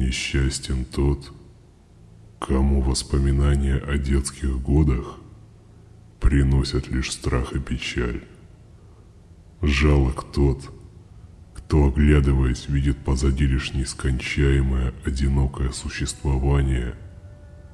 Несчастен тот, кому воспоминания о детских годах приносят лишь страх и печаль. Жалок тот, кто, оглядываясь, видит позади лишь нескончаемое, одинокое существование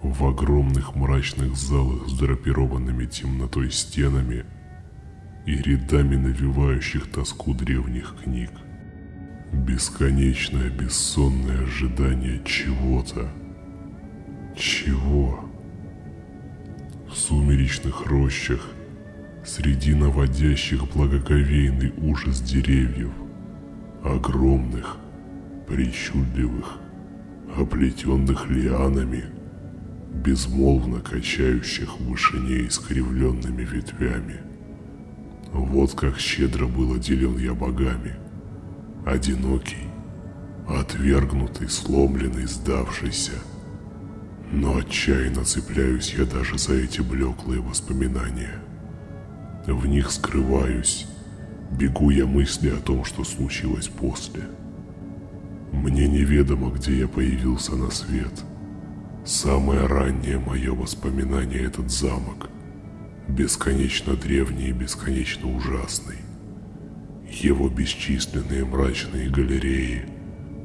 в огромных мрачных залах с драпированными темнотой стенами и рядами навевающих тоску древних книг. Бесконечное бессонное ожидание чего-то. Чего? В сумеречных рощах, среди наводящих благоговейный ужас деревьев, огромных, причудливых, оплетенных лианами, безмолвно качающих в вышине искривленными ветвями. Вот как щедро был отделен я богами, одинокий, отвергнутый, сломленный, сдавшийся. Но отчаянно цепляюсь я даже за эти блеклые воспоминания. В них скрываюсь, Бегу я мысли о том, что случилось после. Мне неведомо, где я появился на свет. Самое раннее мое воспоминание – этот замок. Бесконечно древний и бесконечно ужасный. Его бесчисленные мрачные галереи,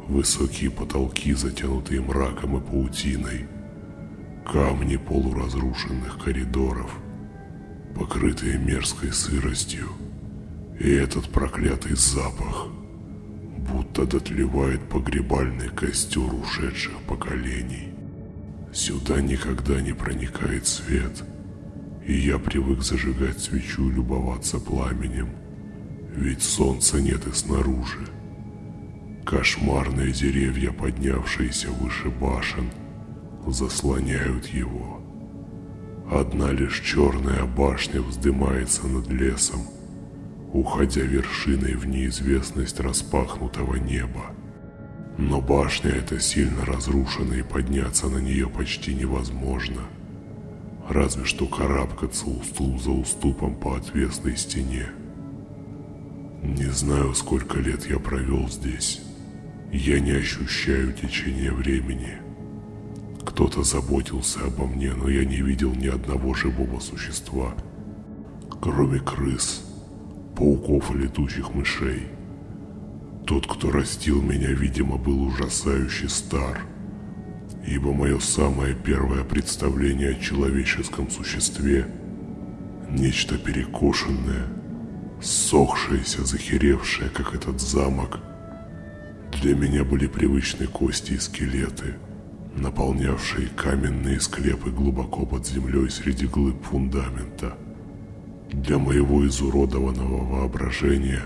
высокие потолки, затянутые мраком и паутиной, камни полуразрушенных коридоров, покрытые мерзкой сыростью – и этот проклятый запах, будто дотлевает погребальный костер ушедших поколений. Сюда никогда не проникает свет, и я привык зажигать свечу и любоваться пламенем, ведь солнца нет и снаружи. Кошмарные деревья, поднявшиеся выше башен, заслоняют его. Одна лишь черная башня вздымается над лесом – уходя вершиной в неизвестность распахнутого неба. Но башня эта сильно разрушена и подняться на нее почти невозможно. Разве что карабкаться уступ за уступом по отвесной стене. Не знаю, сколько лет я провел здесь. Я не ощущаю течения времени. Кто-то заботился обо мне, но я не видел ни одного живого существа, кроме крыс пауков и летучих мышей. Тот, кто растил меня, видимо, был ужасающе стар, ибо мое самое первое представление о человеческом существе – нечто перекошенное, сохшееся, захеревшее, как этот замок. Для меня были привычны кости и скелеты, наполнявшие каменные склепы глубоко под землей среди глыб фундамента – для моего изуродованного воображения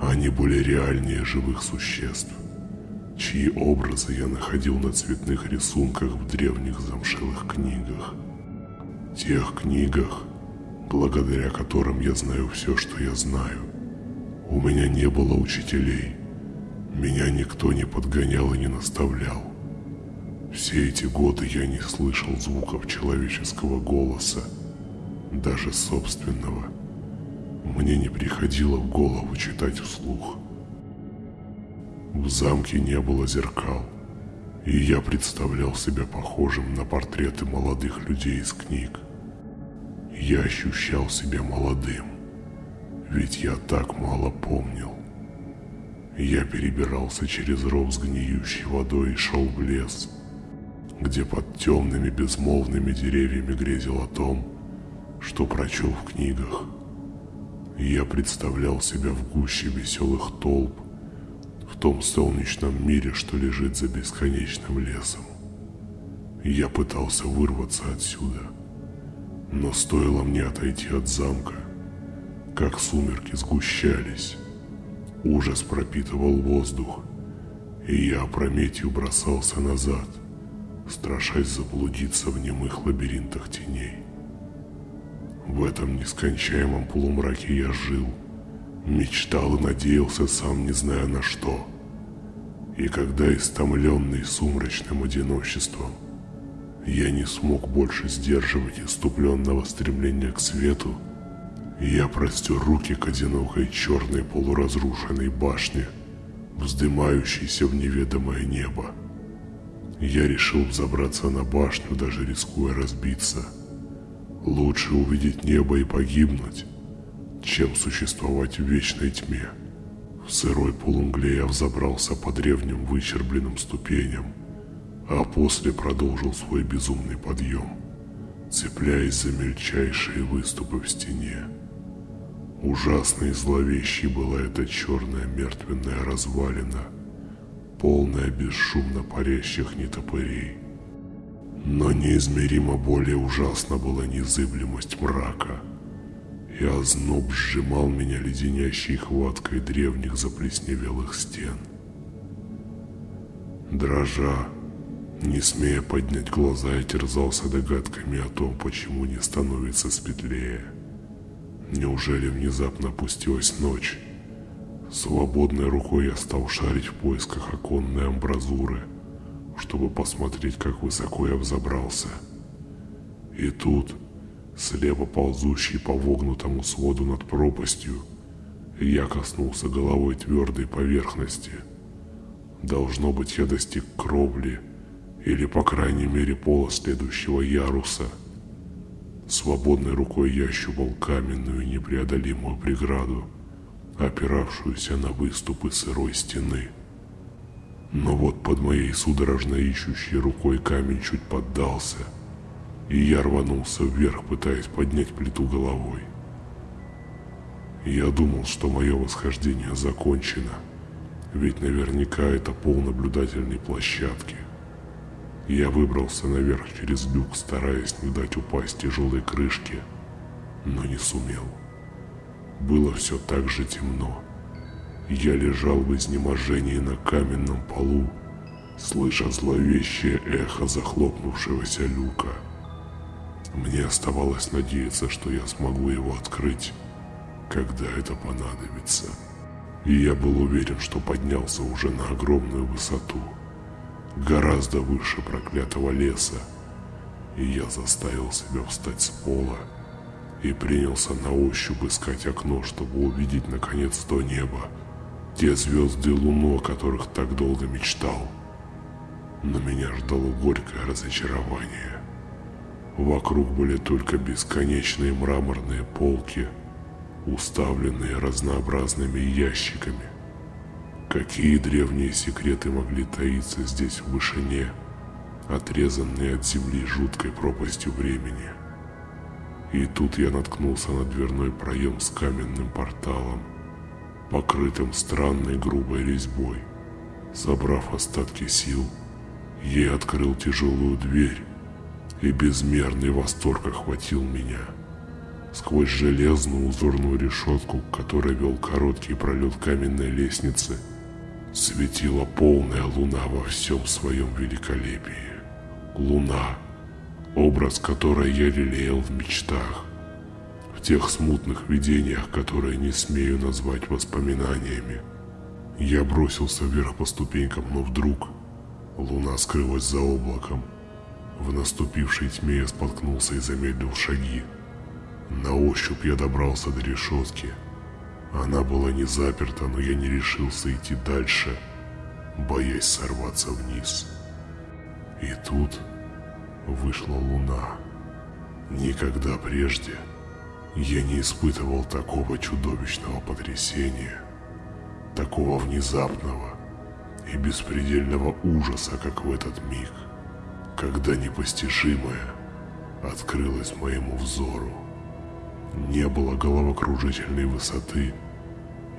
они были реальнее живых существ, чьи образы я находил на цветных рисунках в древних замшелых книгах. Тех книгах, благодаря которым я знаю все, что я знаю. У меня не было учителей, меня никто не подгонял и не наставлял. Все эти годы я не слышал звуков человеческого голоса, даже собственного, мне не приходило в голову читать вслух. В замке не было зеркал, и я представлял себя похожим на портреты молодых людей из книг. Я ощущал себя молодым, ведь я так мало помнил. Я перебирался через ров с гниющей водой и шел в лес, где под темными безмолвными деревьями грезил о том, что прочел в книгах. Я представлял себя в гуще веселых толп, в том солнечном мире, что лежит за бесконечным лесом. Я пытался вырваться отсюда, но стоило мне отойти от замка, как сумерки сгущались, ужас пропитывал воздух, и я опрометью бросался назад, страшась заблудиться в немых лабиринтах теней. В этом нескончаемом полумраке я жил, мечтал и надеялся, сам не зная на что. И когда, истомленный сумрачным одиночеством, я не смог больше сдерживать иступленного стремления к свету, я простер руки к одинокой черной полуразрушенной башне, вздымающейся в неведомое небо. Я решил взобраться на башню, даже рискуя разбиться. Лучше увидеть небо и погибнуть, чем существовать в вечной тьме. В сырой полумгле я взобрался по древним выщербленным ступеням, а после продолжил свой безумный подъем, цепляясь за мельчайшие выступы в стене. Ужасной и зловещей была эта черная мертвенная развалина, полная бесшумно парящих нетопырей. Но неизмеримо более ужасна была незыблемость мрака, и озноб сжимал меня леденящей хваткой древних заплесневелых стен. Дрожа, не смея поднять глаза, я терзался догадками о том, почему не становится светлее. Неужели внезапно опустилась ночь? Свободной рукой я стал шарить в поисках оконной амбразуры, чтобы посмотреть, как высоко я взобрался. И тут, слепо ползущий по вогнутому своду над пропастью, я коснулся головой твердой поверхности. Должно быть, я достиг кровли, или, по крайней мере, пола следующего яруса – Свободной рукой я ощупал каменную непреодолимую преграду, опиравшуюся на выступы сырой стены. Но вот под моей судорожно ищущей рукой камень чуть поддался, и я рванулся вверх, пытаясь поднять плиту головой. Я думал, что мое восхождение закончено, ведь наверняка это пол наблюдательной площадки. Я выбрался наверх через люк, стараясь не дать упасть тяжелой крышке, но не сумел. Было все так же темно. Я лежал в изнеможении на каменном полу, слыша зловещее эхо захлопнувшегося люка. Мне оставалось надеяться, что я смогу его открыть, когда это понадобится. И я был уверен, что поднялся уже на огромную высоту – гораздо выше проклятого леса, и я заставил себя встать с пола и принялся на ощупь искать окно, чтобы увидеть наконец то небо, те звезды и луну, о которых так долго мечтал. Но меня ждало горькое разочарование. Вокруг были только бесконечные мраморные полки, уставленные разнообразными ящиками, Какие древние секреты могли таиться здесь в вышине, отрезанные от земли жуткой пропастью времени? И тут я наткнулся на дверной проем с каменным порталом, покрытым странной грубой резьбой. Собрав остатки сил, я открыл тяжелую дверь, и безмерный восторг охватил меня. Сквозь железную узорную решетку, к которой вел короткий пролет каменной лестницы, светила полная луна во всем своем великолепии. Луна, образ которой я лелеял в мечтах, в тех смутных видениях, которые не смею назвать воспоминаниями. Я бросился вверх по ступенькам, но вдруг луна скрылась за облаком. В наступившей тьме я споткнулся и замедлил шаги. На ощупь я добрался до решетки – она была не заперта, но я не решился идти дальше, боясь сорваться вниз. И тут вышла луна. Никогда прежде я не испытывал такого чудовищного потрясения, такого внезапного и беспредельного ужаса, как в этот миг, когда непостижимое открылось моему взору. Не было головокружительной высоты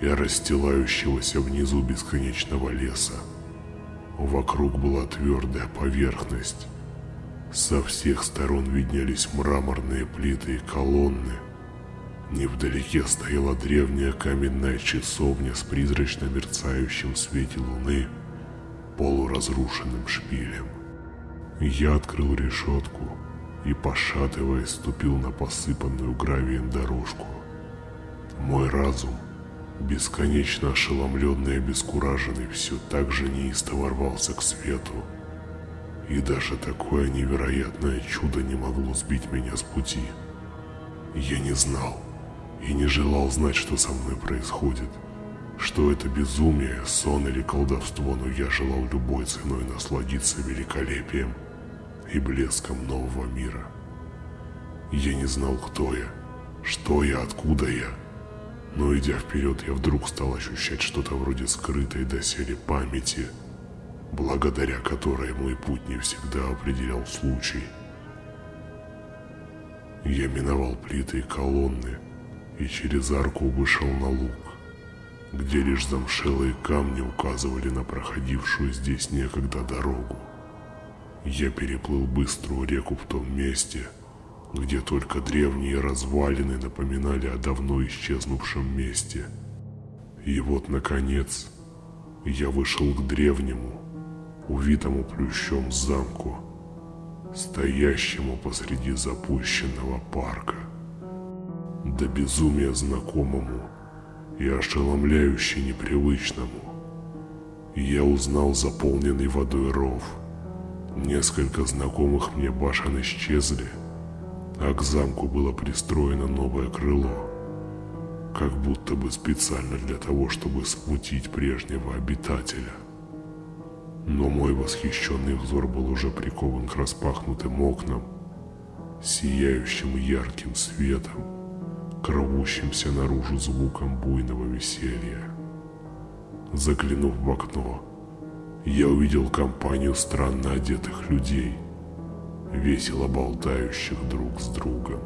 и расстилающегося внизу бесконечного леса. Вокруг была твердая поверхность. Со всех сторон виднелись мраморные плиты и колонны. Невдалеке стояла древняя каменная часовня с призрачно мерцающим в свете луны полуразрушенным шпилем. Я открыл решетку и, пошатываясь, ступил на посыпанную гравием дорожку. Мой разум, бесконечно ошеломленный и обескураженный, все так же неистово рвался к свету. И даже такое невероятное чудо не могло сбить меня с пути. Я не знал и не желал знать, что со мной происходит. что это безумие, сон или колдовство, но я желал любой ценой насладиться великолепием и блеском нового мира. Я не знал, кто я, что я, откуда я, но идя вперед, я вдруг стал ощущать что-то вроде скрытой доселе памяти, благодаря которой мой путь не всегда определял случай. Я миновал плиты и колонны и через арку вышел на луг где лишь замшелые камни указывали на проходившую здесь некогда дорогу. Я переплыл быструю реку в том месте, где только древние развалины напоминали о давно исчезнувшем месте. И вот, наконец, я вышел к древнему, увитому плющом замку, стоящему посреди запущенного парка. До безумия знакомому и ошеломляюще непривычному. Я узнал заполненный водой ров. Несколько знакомых мне башен исчезли, а к замку было пристроено новое крыло, как будто бы специально для того, чтобы смутить прежнего обитателя. Но мой восхищенный взор был уже прикован к распахнутым окнам, сияющим ярким светом к рвущимся наружу звуком буйного веселья. Заглянув в окно, я увидел компанию странно одетых людей, весело болтающих друг с другом.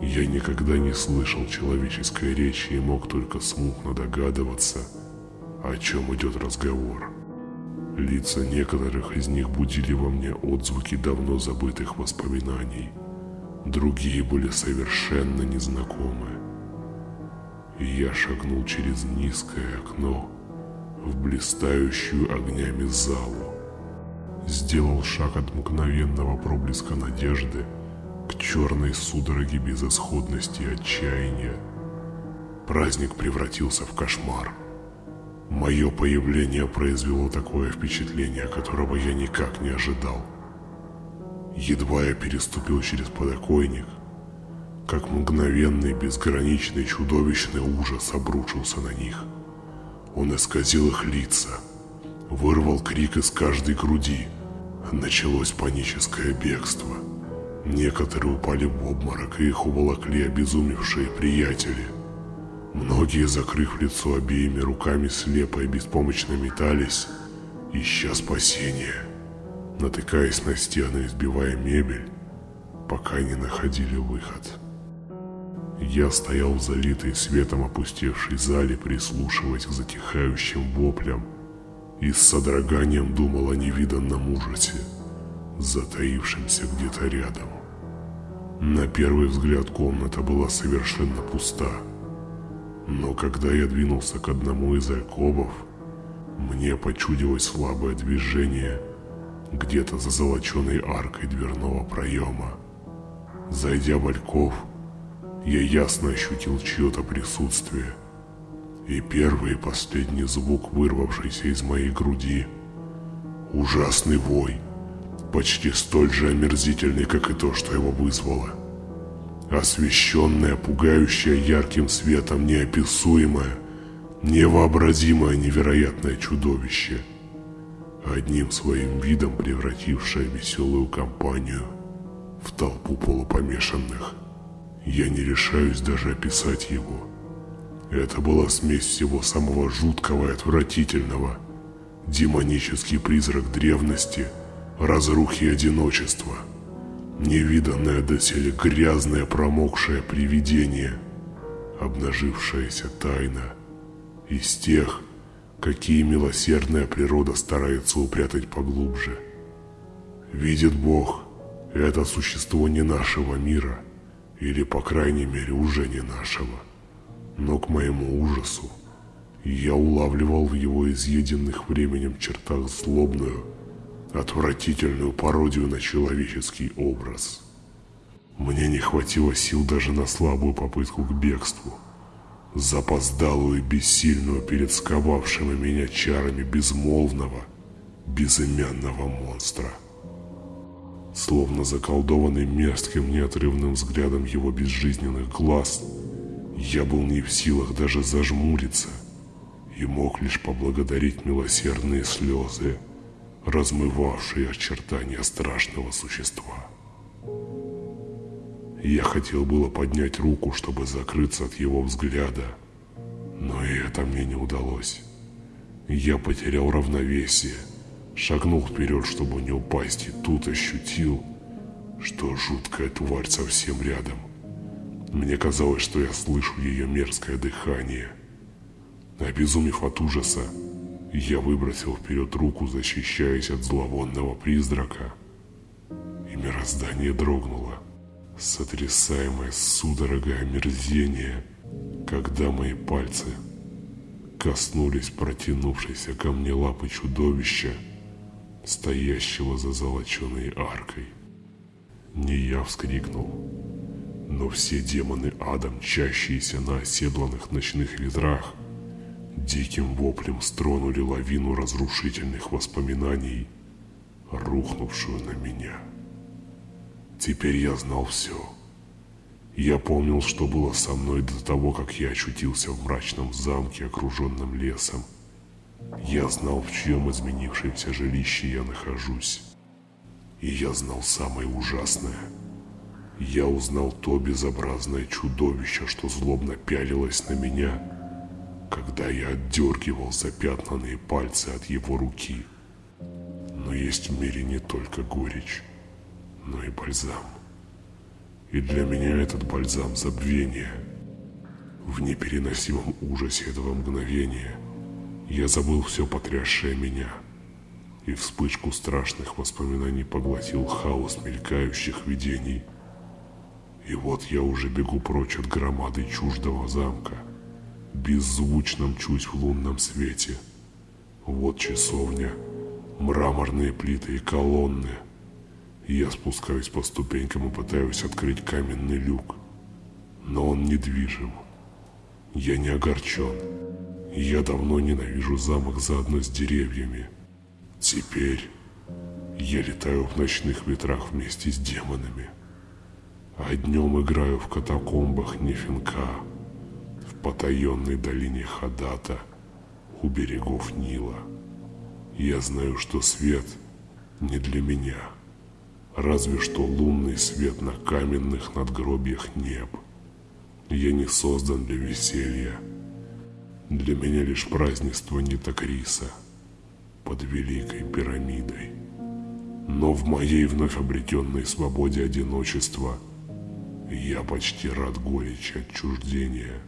Я никогда не слышал человеческой речи и мог только смутно догадываться, о чем идет разговор. Лица некоторых из них будили во мне отзвуки давно забытых воспоминаний – другие были совершенно незнакомы. Я шагнул через низкое окно в блистающую огнями залу. Сделал шаг от мгновенного проблеска надежды к черной судороге безысходности и отчаяния. Праздник превратился в кошмар. Мое появление произвело такое впечатление, которого я никак не ожидал. Едва я переступил через подоконник, как мгновенный, безграничный, чудовищный ужас обрушился на них. Он исказил их лица, вырвал крик из каждой груди. Началось паническое бегство. Некоторые упали в обморок, и их уволокли обезумевшие приятели. Многие, закрыв лицо обеими руками, слепо и беспомощно метались, ища спасения натыкаясь на стены и сбивая мебель, пока не находили выход. Я стоял в залитой светом опустевшей зале, прислушиваясь к затихающим воплям и с содроганием думал о невиданном ужасе, затаившемся где-то рядом. На первый взгляд комната была совершенно пуста, но когда я двинулся к одному из алькобов, мне почудилось слабое движение – где-то за золоченой аркой дверного проема. Зайдя в Альков, я ясно ощутил чье-то присутствие. И первый и последний звук, вырвавшийся из моей груди, ужасный вой, почти столь же омерзительный, как и то, что его вызвало. Освещенное, пугающее ярким светом, неописуемое, невообразимое невероятное чудовище – одним своим видом превратившая веселую компанию в толпу полупомешанных. Я не решаюсь даже описать его. Это была смесь всего самого жуткого и отвратительного. Демонический призрак древности, разрухи и одиночества. Невиданное доселе грязное промокшее привидение, обнажившаяся тайна из тех, какие милосердная природа старается упрятать поглубже. Видит Бог, это существо не нашего мира, или, по крайней мере, уже не нашего. Но к моему ужасу я улавливал в его изъеденных временем чертах злобную, отвратительную пародию на человеческий образ. Мне не хватило сил даже на слабую попытку к бегству – запоздалую и бессильную перед сковавшими меня чарами безмолвного, безымянного монстра. Словно заколдованный мерзким неотрывным взглядом его безжизненных глаз, я был не в силах даже зажмуриться – и мог лишь поблагодарить милосердные слезы, размывавшие очертания страшного существа. Я хотел было поднять руку, чтобы закрыться от его взгляда, но и это мне не удалось. Я потерял равновесие, шагнул вперед, чтобы не упасть, и тут ощутил, что жуткая тварь совсем рядом. Мне казалось, что я слышу ее мерзкое дыхание. Обезумев от ужаса, я выбросил вперед руку, защищаясь от зловонного призрака, и мироздание дрогнуло, сотрясаемое судорогой омерзения, когда мои пальцы – коснулись протянувшейся ко мне лапы чудовища, стоящего за золоченой аркой. Не я вскрикнул, но все демоны ада, мчащиеся на оседланных ночных ветрах, диким воплем стронули лавину разрушительных воспоминаний, рухнувшую на меня. Теперь я знал все — я помнил, что было со мной до того, как я очутился в мрачном замке, окруженном лесом. Я знал, в чьем изменившемся жилище я нахожусь. И я знал самое ужасное. Я узнал то безобразное чудовище, что злобно пялилось на меня, когда я отдергивал запятнанные пальцы от его руки. Но есть в мире не только горечь, но и бальзам. И для меня этот бальзам забвения. В непереносимом ужасе этого мгновения я забыл все потрясшее меня. И вспышку страшных воспоминаний поглотил хаос мелькающих видений. И вот я уже бегу прочь от громады чуждого замка, беззвучно мчусь в лунном свете. Вот часовня, мраморные плиты и колонны — я спускаюсь по ступенькам и пытаюсь открыть каменный люк. Но он недвижим. Я не огорчен. Я давно ненавижу замок заодно с деревьями. Теперь я летаю в ночных ветрах вместе с демонами. А днем играю в катакомбах Нефинка, в потаенной долине Хадата, у берегов Нила. Я знаю, что свет не для меня разве что лунный свет на каменных надгробиях неб. Я не создан для веселья. Для меня лишь празднество Нитокриса под Великой Пирамидой. Но в моей вновь обретенной свободе одиночества я почти рад горечи отчуждения.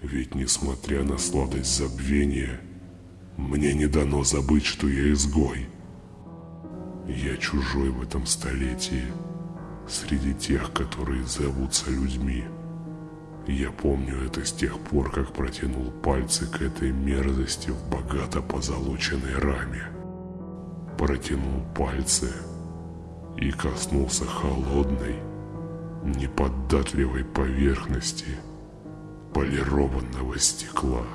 Ведь несмотря на сладость забвения, мне не дано забыть, что я изгой – я чужой в этом столетии, среди тех, которые зовутся людьми. Я помню это с тех пор, как протянул пальцы к этой мерзости в богато позолоченной раме. Протянул пальцы и коснулся холодной, неподатливой поверхности полированного стекла.